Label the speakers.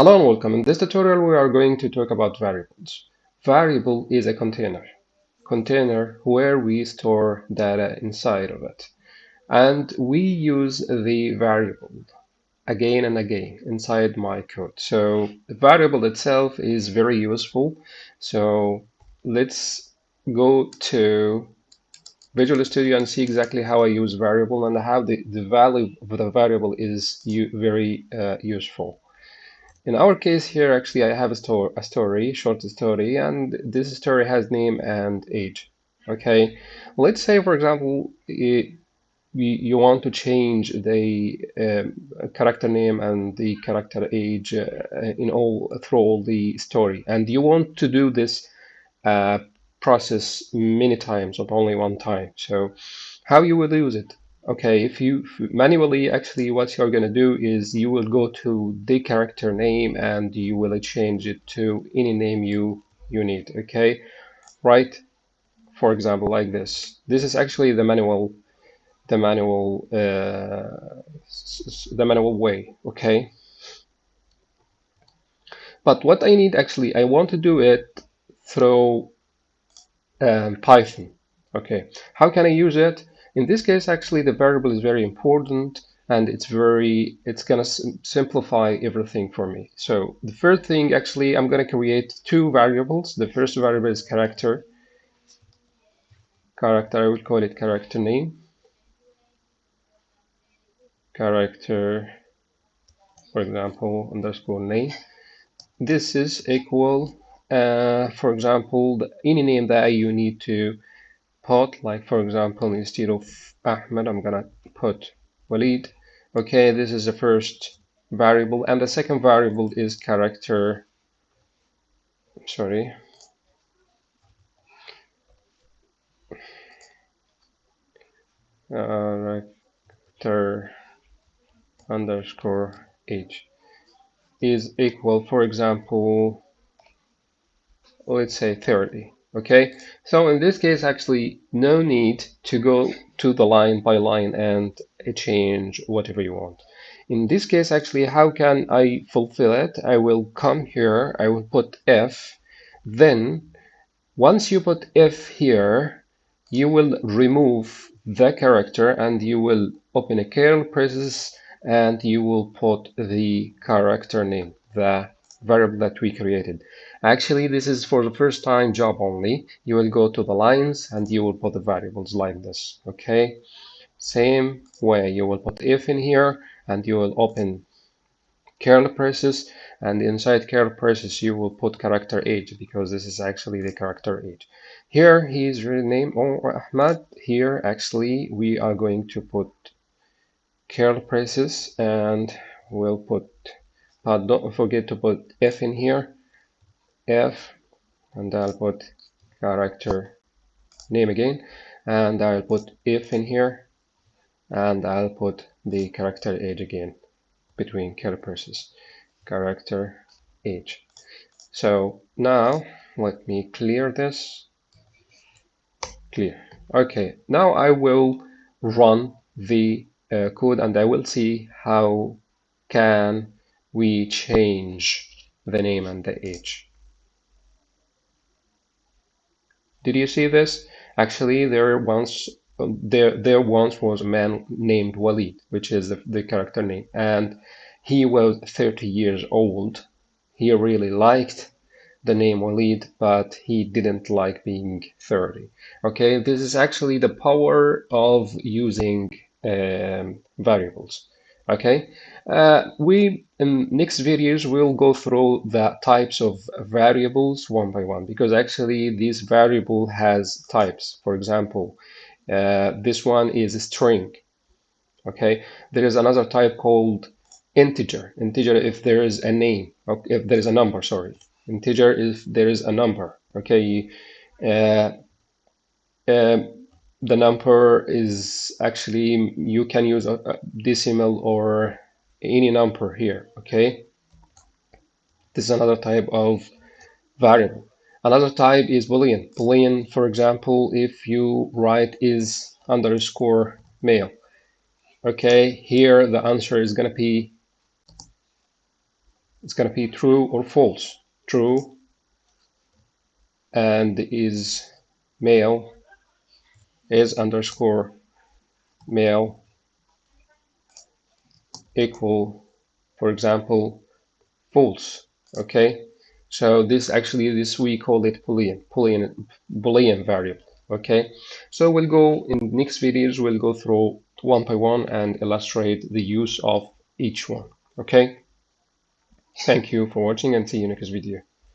Speaker 1: Hello and welcome. In this tutorial, we are going to talk about variables. Variable is a container, container where we store data inside of it. And we use the variable again and again inside my code. So the variable itself is very useful. So let's go to Visual Studio and see exactly how I use variable and how the, the value of the variable is very uh, useful. In our case here, actually, I have a, store, a story, short story, and this story has name and age. Okay, let's say, for example, it, you want to change the uh, character name and the character age uh, in all through all the story, and you want to do this uh, process many times, not only one time. So, how you will use it? Okay, if you manually, actually what you're going to do is you will go to the character name and you will change it to any name you, you need, okay? Right, for example, like this. This is actually the manual, the manual, uh, the manual way, okay? But what I need actually, I want to do it through um, Python, okay? How can I use it? In this case, actually, the variable is very important and it's very, it's going to simplify everything for me. So the first thing, actually, I'm going to create two variables. The first variable is character. Character, I would call it character name. Character, for example, underscore name. This is equal, uh, for example, any name that you need to put like for example instead of Ahmed I'm gonna put Walid. Okay this is the first variable and the second variable is character. Sorry. Character underscore age is equal for example let's say 30 okay? So in this case actually no need to go to the line by line and change whatever you want. In this case actually how can I fulfill it? I will come here I will put F then once you put F here you will remove the character and you will open a curly braces and you will put the character name the variable that we created Actually, this is for the first time job only. You will go to the lines and you will put the variables like this. Okay. Same way, you will put F in here and you will open curly braces and inside curly braces you will put character age because this is actually the character age. Here he's renamed or Ahmad. Here actually we are going to put curly braces and we'll put but don't forget to put F in here. F and I'll put character name again. And I'll put F in here. And I'll put the character age again between curly braces character age. So now let me clear this. Clear. Okay. Now I will run the uh, code and I will see how can we change the name and the age Did you see this? Actually, there once there there once was a man named Walid, which is the, the character name, and he was 30 years old. He really liked the name Walid, but he didn't like being 30. Okay, this is actually the power of using um, variables okay? Uh, we in next videos we'll go through the types of variables one by one because actually this variable has types. For example uh, this one is a string. Okay? There is another type called integer. Integer if there is a name if there is a number sorry. Integer if there is a number. Okay? Uh, uh the number is actually you can use a, a decimal or any number here okay? This is another type of variable. Another type is boolean. Boolean for example if you write is underscore male okay? Here the answer is to be it's to be true or false. True and is male is underscore male equal, for example, false. Okay, so this actually this we call it boolean boolean boolean variable. Okay, so we'll go in next videos we'll go through one by one and illustrate the use of each one. Okay, thank you for watching and see you next video.